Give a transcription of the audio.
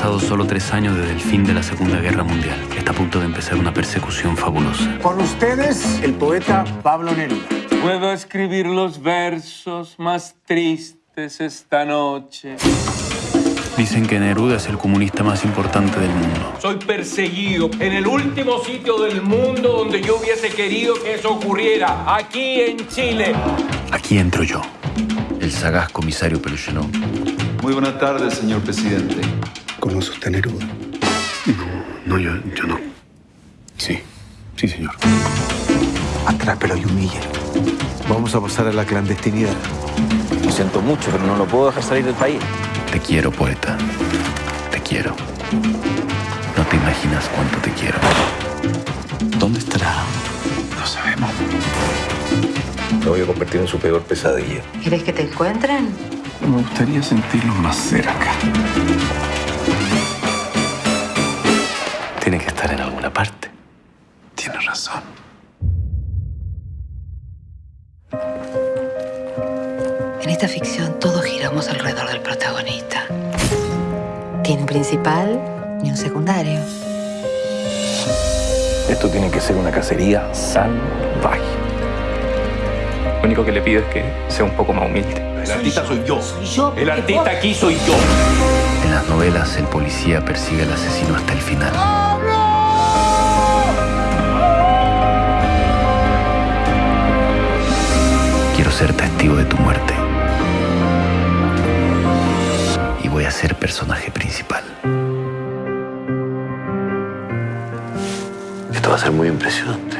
pasado solo tres años desde el fin de la Segunda Guerra Mundial. Está a punto de empezar una persecución fabulosa. Con ustedes, el poeta Pablo Neruda. Puedo escribir los versos más tristes esta noche. Dicen que Neruda es el comunista más importante del mundo. Soy perseguido en el último sitio del mundo donde yo hubiese querido que eso ocurriera, aquí en Chile. Aquí entro yo, el sagaz comisario Peluchenón. Muy buenas tardes, señor presidente. ¿Conoce usted a Neruda? No, yo, yo no. Sí, sí, señor. Atrápelo y humille. Vamos a pasar a la clandestinidad. Lo siento mucho, pero no lo puedo dejar salir del país. Te quiero, poeta. Te quiero. No te imaginas cuánto te quiero. ¿Dónde estará? No sabemos. Me voy a convertir en su peor pesadilla. ¿Quieres que te encuentren? Me gustaría sentirlo más cerca. Tiene que estar en alguna parte. Tienes razón. En esta ficción todos giramos alrededor del protagonista. Tiene un principal y un secundario. Esto tiene que ser una cacería salvaje. Lo único que le pido es que sea un poco más humilde. El artista soy yo. El artista aquí soy yo. En las novelas, el policía persigue al asesino hasta el final. Ser testigo de tu muerte. Y voy a ser personaje principal. Esto va a ser muy impresionante.